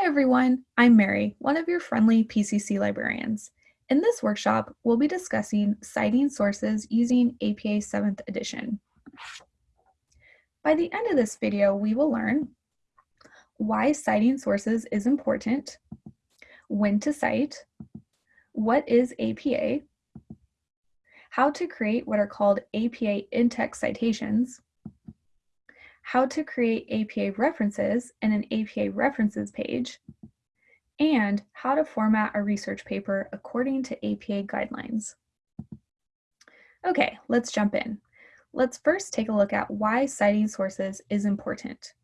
Hi everyone, I'm Mary, one of your friendly PCC librarians. In this workshop, we'll be discussing citing sources using APA 7th edition. By the end of this video, we will learn why citing sources is important, when to cite, what is APA, how to create what are called APA in-text citations, how to create APA references in an APA references page, and how to format a research paper according to APA guidelines. Okay, let's jump in. Let's first take a look at why citing sources is important.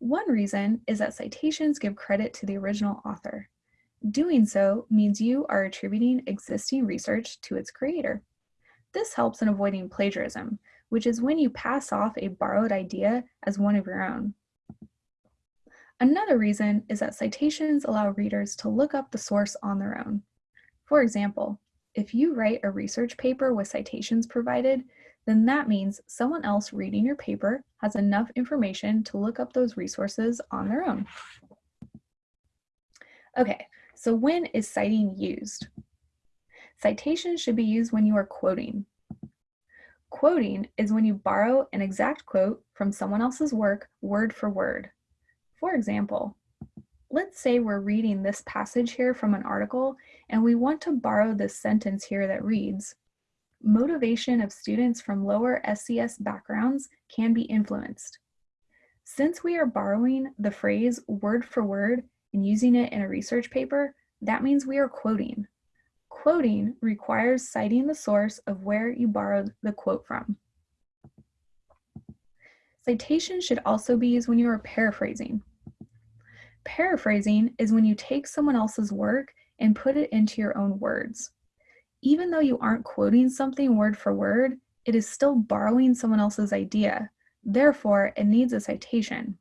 One reason is that citations give credit to the original author. Doing so means you are attributing existing research to its creator. This helps in avoiding plagiarism, which is when you pass off a borrowed idea as one of your own. Another reason is that citations allow readers to look up the source on their own. For example, if you write a research paper with citations provided, then that means someone else reading your paper has enough information to look up those resources on their own. Okay, so when is citing used? Citations should be used when you are quoting. Quoting is when you borrow an exact quote from someone else's work word for word. For example, let's say we're reading this passage here from an article and we want to borrow this sentence here that reads, motivation of students from lower SES backgrounds can be influenced. Since we are borrowing the phrase word for word and using it in a research paper, that means we are quoting. Quoting requires citing the source of where you borrowed the quote from. Citation should also be used when you are paraphrasing. Paraphrasing is when you take someone else's work and put it into your own words. Even though you aren't quoting something word for word, it is still borrowing someone else's idea. Therefore, it needs a citation.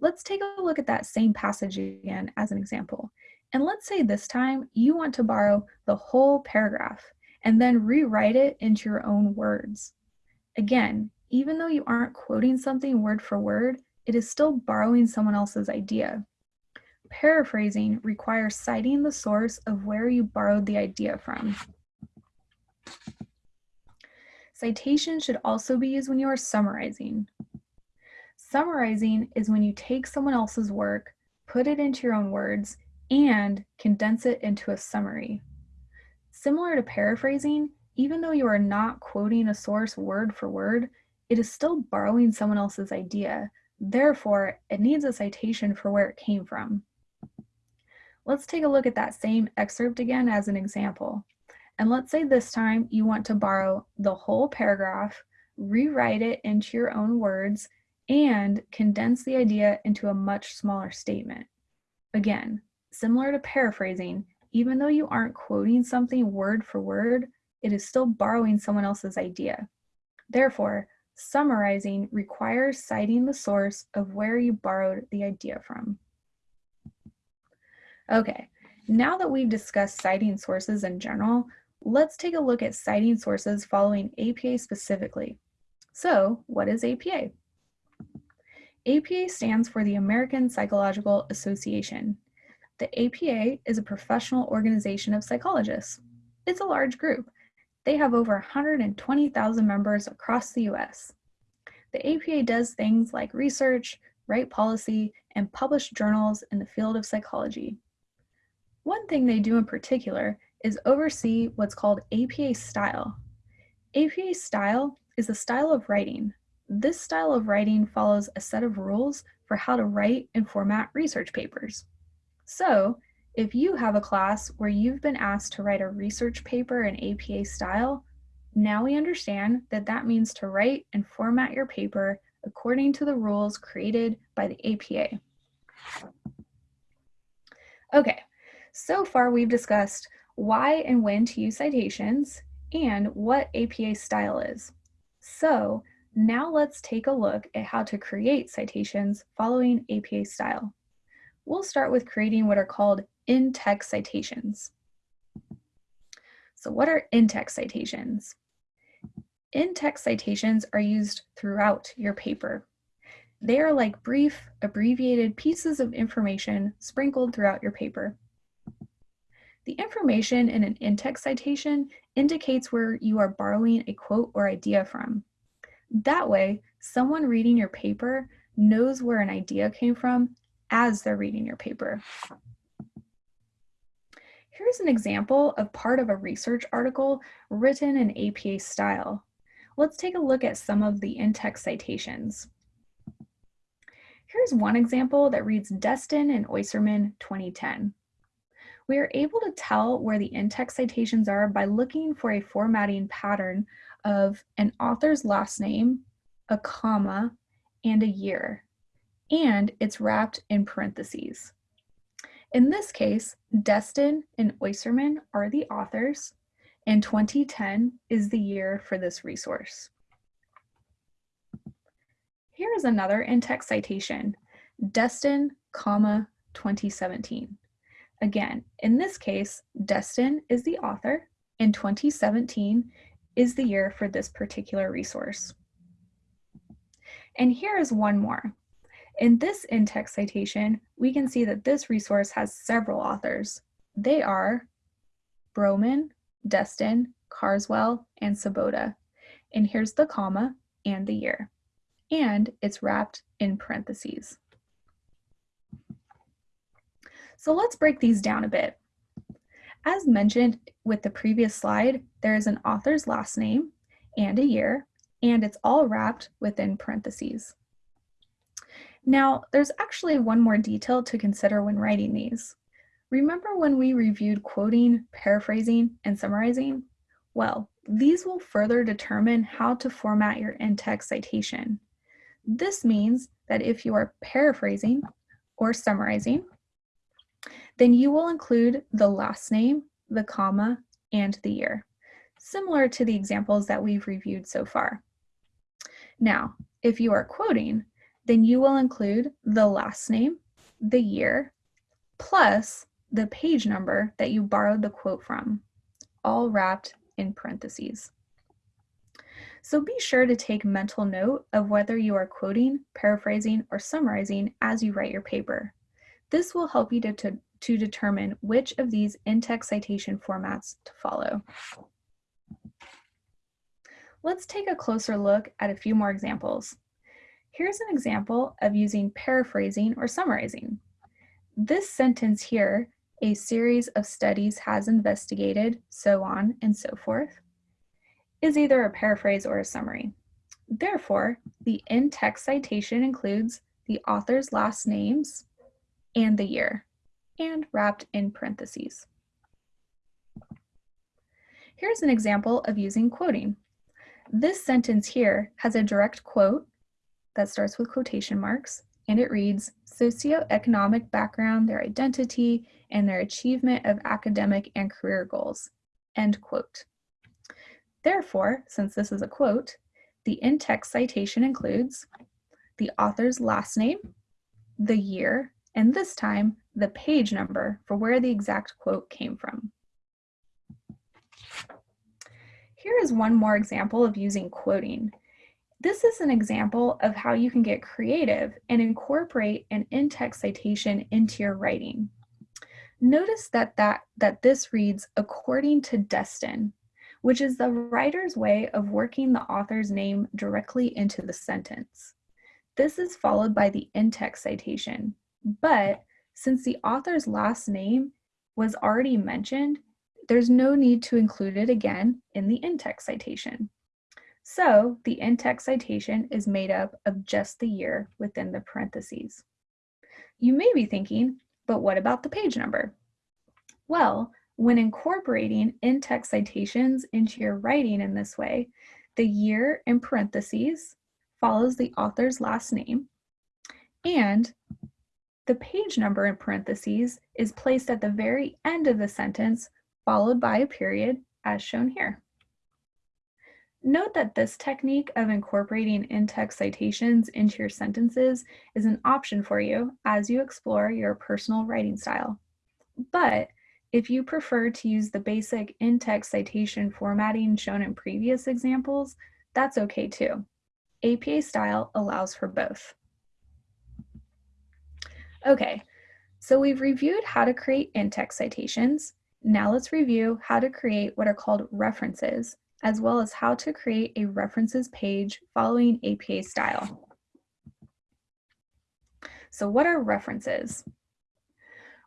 Let's take a look at that same passage again as an example. And let's say this time you want to borrow the whole paragraph and then rewrite it into your own words. Again, even though you aren't quoting something word for word, it is still borrowing someone else's idea. Paraphrasing requires citing the source of where you borrowed the idea from. Citation should also be used when you are summarizing. Summarizing is when you take someone else's work, put it into your own words, and condense it into a summary. Similar to paraphrasing, even though you are not quoting a source word for word, it is still borrowing someone else's idea. Therefore, it needs a citation for where it came from. Let's take a look at that same excerpt again as an example. And let's say this time you want to borrow the whole paragraph, rewrite it into your own words, and condense the idea into a much smaller statement. Again, Similar to paraphrasing, even though you aren't quoting something word for word, it is still borrowing someone else's idea. Therefore, summarizing requires citing the source of where you borrowed the idea from. Okay, now that we've discussed citing sources in general, let's take a look at citing sources following APA specifically. So, what is APA? APA stands for the American Psychological Association. The APA is a professional organization of psychologists. It's a large group. They have over 120,000 members across the US. The APA does things like research, write policy, and publish journals in the field of psychology. One thing they do in particular is oversee what's called APA style. APA style is a style of writing. This style of writing follows a set of rules for how to write and format research papers. So if you have a class where you've been asked to write a research paper in APA style, now we understand that that means to write and format your paper according to the rules created by the APA. Okay, so far we've discussed why and when to use citations and what APA style is. So now let's take a look at how to create citations following APA style we'll start with creating what are called in-text citations. So what are in-text citations? In-text citations are used throughout your paper. They are like brief, abbreviated pieces of information sprinkled throughout your paper. The information in an in-text citation indicates where you are borrowing a quote or idea from. That way, someone reading your paper knows where an idea came from as they're reading your paper. Here's an example of part of a research article written in APA style. Let's take a look at some of the in-text citations. Here's one example that reads Destin and Oyserman 2010. We are able to tell where the in-text citations are by looking for a formatting pattern of an author's last name, a comma, and a year, and it's wrapped in parentheses. In this case, Destin and Oyserman are the authors, and 2010 is the year for this resource. Here is another in-text citation, Destin, comma, 2017. Again, in this case, Destin is the author, and 2017 is the year for this particular resource. And here is one more. In this in-text citation, we can see that this resource has several authors. They are Browman, Destin, Carswell, and Sabota. And here's the comma and the year. And it's wrapped in parentheses. So let's break these down a bit. As mentioned with the previous slide, there is an author's last name and a year, and it's all wrapped within parentheses. Now, there's actually one more detail to consider when writing these. Remember when we reviewed quoting, paraphrasing, and summarizing? Well, these will further determine how to format your in-text citation. This means that if you are paraphrasing or summarizing, then you will include the last name, the comma, and the year, similar to the examples that we've reviewed so far. Now, if you are quoting, then you will include the last name, the year, plus the page number that you borrowed the quote from, all wrapped in parentheses. So be sure to take mental note of whether you are quoting, paraphrasing, or summarizing as you write your paper. This will help you to, to, to determine which of these in-text citation formats to follow. Let's take a closer look at a few more examples. Here's an example of using paraphrasing or summarizing. This sentence here, a series of studies has investigated, so on and so forth, is either a paraphrase or a summary. Therefore, the in-text citation includes the author's last names and the year, and wrapped in parentheses. Here's an example of using quoting. This sentence here has a direct quote that starts with quotation marks, and it reads, socioeconomic background, their identity, and their achievement of academic and career goals, end quote. Therefore, since this is a quote, the in-text citation includes the author's last name, the year, and this time the page number for where the exact quote came from. Here is one more example of using quoting. This is an example of how you can get creative and incorporate an in-text citation into your writing. Notice that, that, that this reads according to Destin, which is the writer's way of working the author's name directly into the sentence. This is followed by the in-text citation, but since the author's last name was already mentioned, there's no need to include it again in the in-text citation. So the in-text citation is made up of just the year within the parentheses. You may be thinking, but what about the page number? Well, when incorporating in-text citations into your writing in this way, the year in parentheses follows the author's last name, and the page number in parentheses is placed at the very end of the sentence, followed by a period, as shown here. Note that this technique of incorporating in-text citations into your sentences is an option for you as you explore your personal writing style. But if you prefer to use the basic in-text citation formatting shown in previous examples, that's okay too. APA style allows for both. Okay, so we've reviewed how to create in-text citations. Now let's review how to create what are called references, as well as how to create a references page following APA style. So what are references?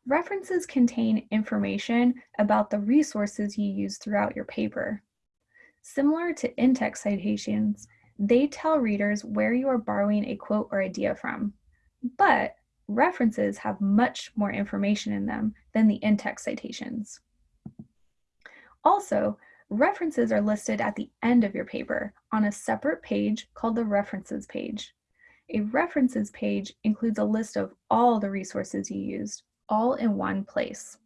References contain information about the resources you use throughout your paper. Similar to in-text citations, they tell readers where you are borrowing a quote or idea from. But references have much more information in them than the in-text citations. Also, references are listed at the end of your paper on a separate page called the references page. A references page includes a list of all the resources you used, all in one place.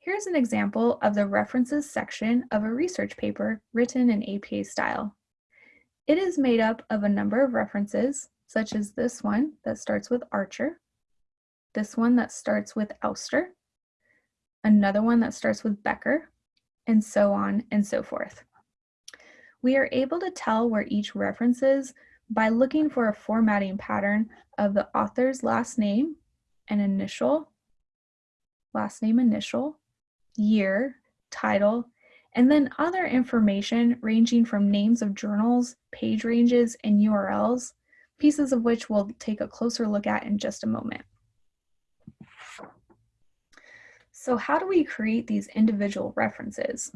Here's an example of the references section of a research paper written in APA style. It is made up of a number of references, such as this one that starts with Archer, this one that starts with Auster, another one that starts with Becker, and so on and so forth. We are able to tell where each reference is by looking for a formatting pattern of the author's last name and initial, last name initial, year, title, and then other information ranging from names of journals, page ranges, and URLs, pieces of which we'll take a closer look at in just a moment. So how do we create these individual references?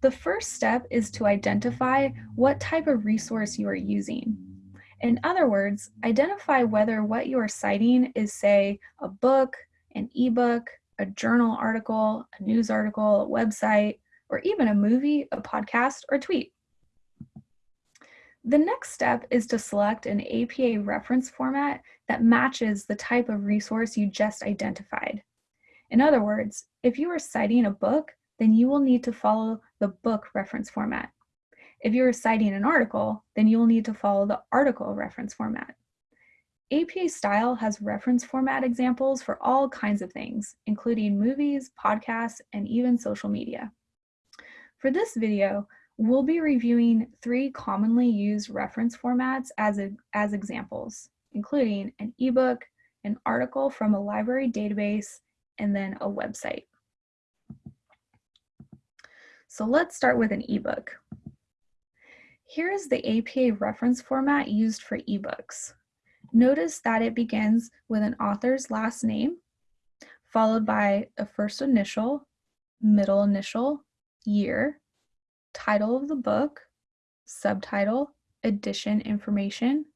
The first step is to identify what type of resource you are using. In other words, identify whether what you are citing is, say, a book, an ebook, a journal article, a news article, a website, or even a movie, a podcast, or tweet. The next step is to select an APA reference format that matches the type of resource you just identified. In other words, if you are citing a book, then you will need to follow the book reference format. If you are citing an article, then you will need to follow the article reference format. APA Style has reference format examples for all kinds of things, including movies, podcasts, and even social media. For this video, we'll be reviewing three commonly used reference formats as, a, as examples, including an ebook, an article from a library database, and then a website. So let's start with an ebook. Here is the APA reference format used for ebooks. Notice that it begins with an author's last name, followed by a first initial, middle initial, year, title of the book, subtitle, edition information,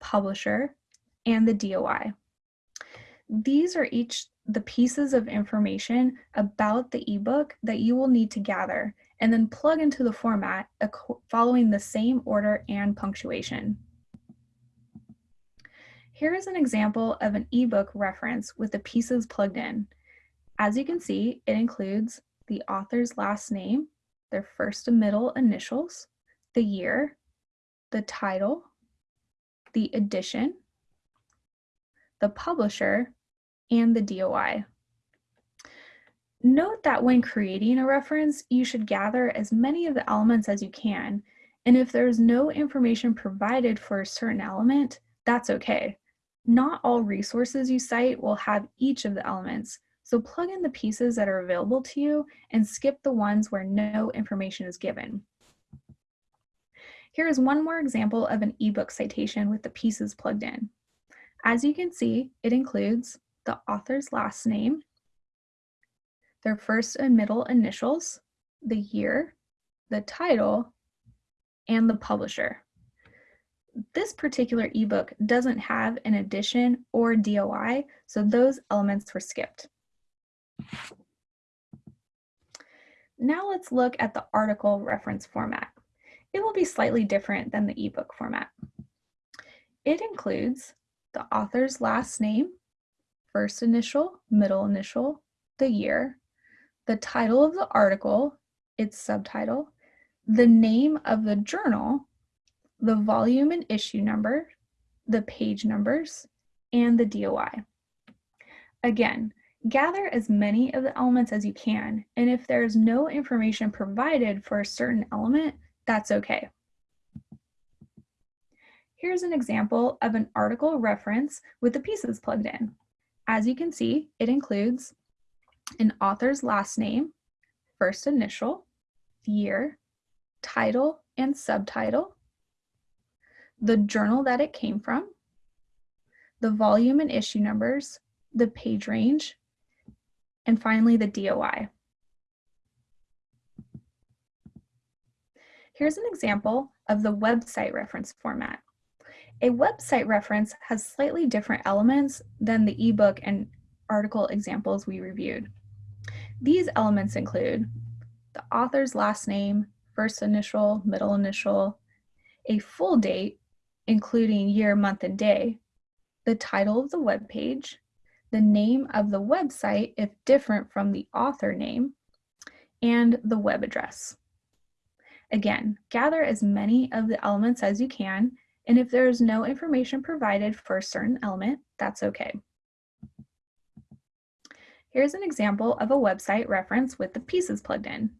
publisher, and the DOI. These are each the pieces of information about the ebook that you will need to gather and then plug into the format following the same order and punctuation. Here is an example of an ebook reference with the pieces plugged in. As you can see, it includes the author's last name, their first and middle initials, the year, the title, the edition, the publisher, and the DOI. Note that when creating a reference, you should gather as many of the elements as you can, and if there's no information provided for a certain element, that's okay. Not all resources you cite will have each of the elements, so plug in the pieces that are available to you and skip the ones where no information is given. Here is one more example of an ebook citation with the pieces plugged in. As you can see, it includes the author's last name, their first and middle initials, the year, the title, and the publisher. This particular ebook doesn't have an edition or DOI, so those elements were skipped. Now let's look at the article reference format. It will be slightly different than the ebook format. It includes the author's last name, first initial, middle initial, the year, the title of the article, its subtitle, the name of the journal, the volume and issue number, the page numbers, and the DOI. Again, gather as many of the elements as you can, and if there is no information provided for a certain element, that's okay. Here's an example of an article reference with the pieces plugged in. As you can see, it includes an author's last name, first initial, year, title and subtitle, the journal that it came from, the volume and issue numbers, the page range, and finally the DOI. Here's an example of the website reference format. A website reference has slightly different elements than the ebook and article examples we reviewed. These elements include the author's last name, first initial, middle initial, a full date, including year, month, and day, the title of the web page, the name of the website if different from the author name, and the web address. Again, gather as many of the elements as you can, and if there is no information provided for a certain element, that's okay. Here's an example of a website reference with the pieces plugged in.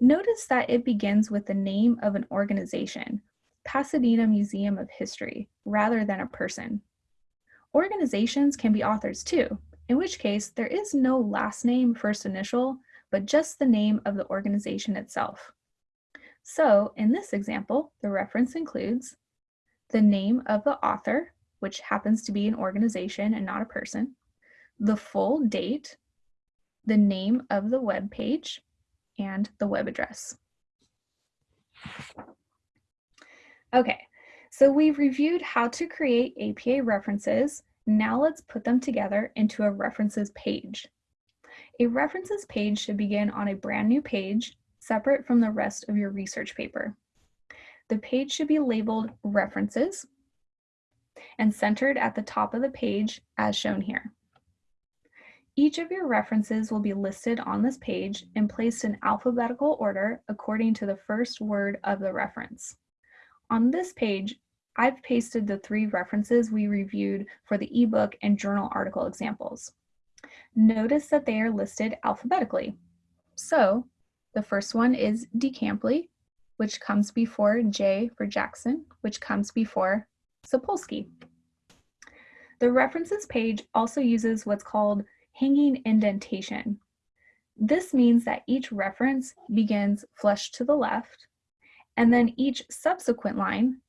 Notice that it begins with the name of an organization, Pasadena Museum of History, rather than a person. Organizations can be authors too, in which case there is no last name first initial, but just the name of the organization itself. So in this example, the reference includes the name of the author, which happens to be an organization and not a person, the full date, the name of the web page, and the web address. Okay, so we've reviewed how to create APA references. Now let's put them together into a references page. A references page should begin on a brand new page, separate from the rest of your research paper. The page should be labeled References and centered at the top of the page as shown here. Each of your references will be listed on this page and placed in alphabetical order according to the first word of the reference. On this page, I've pasted the three references we reviewed for the ebook and journal article examples. Notice that they are listed alphabetically. So the first one is DeCampley, which comes before J for Jackson, which comes before Sapolsky. The references page also uses what's called hanging indentation. This means that each reference begins flush to the left and then each subsequent line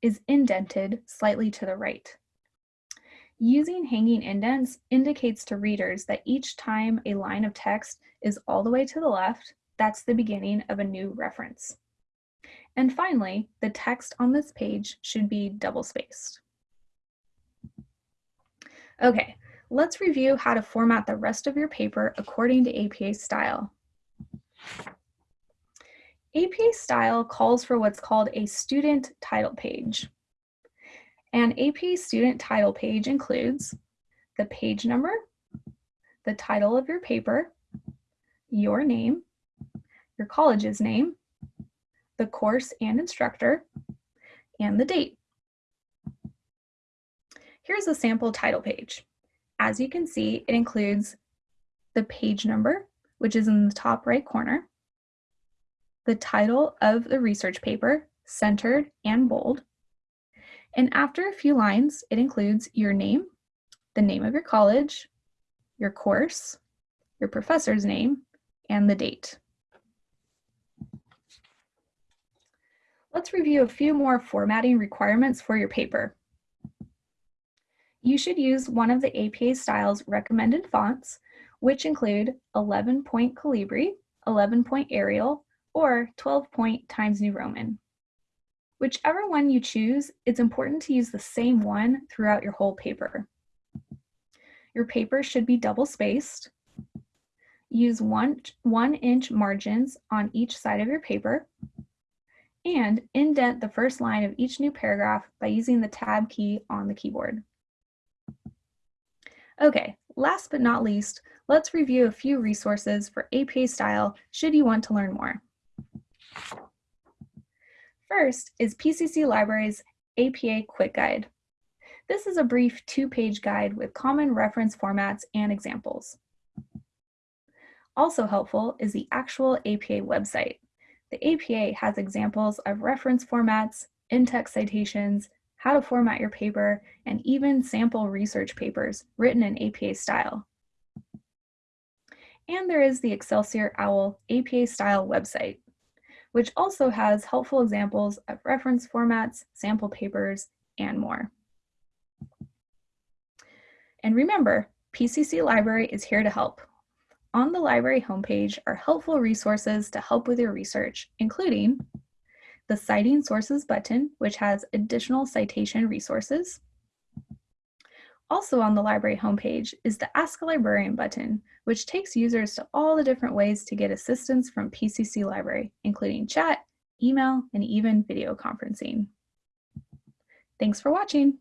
is indented slightly to the right. Using hanging indents indicates to readers that each time a line of text is all the way to the left, that's the beginning of a new reference. And finally, the text on this page should be double-spaced. Okay, let's review how to format the rest of your paper according to APA style. APA style calls for what's called a student title page. An APA student title page includes the page number, the title of your paper, your name, your college's name, the course and instructor, and the date. Here's a sample title page. As you can see, it includes the page number, which is in the top right corner, the title of the research paper, centered and bold. And after a few lines, it includes your name, the name of your college, your course, your professor's name, and the date. Let's review a few more formatting requirements for your paper. You should use one of the APA style's recommended fonts, which include 11 point Calibri, 11 point Arial, or 12 point Times New Roman. Whichever one you choose, it's important to use the same one throughout your whole paper. Your paper should be double spaced. Use one, one inch margins on each side of your paper and indent the first line of each new paragraph by using the tab key on the keyboard. Okay, last but not least, let's review a few resources for APA style should you want to learn more. First is PCC Library's APA Quick Guide. This is a brief two-page guide with common reference formats and examples. Also helpful is the actual APA website. The APA has examples of reference formats, in-text citations, how to format your paper, and even sample research papers written in APA style. And there is the Excelsior OWL APA style website, which also has helpful examples of reference formats, sample papers, and more. And remember, PCC Library is here to help. On the library homepage are helpful resources to help with your research, including the Citing Sources button, which has additional citation resources. Also on the library homepage is the Ask a Librarian button, which takes users to all the different ways to get assistance from PCC Library, including chat, email, and even video conferencing. Thanks for watching.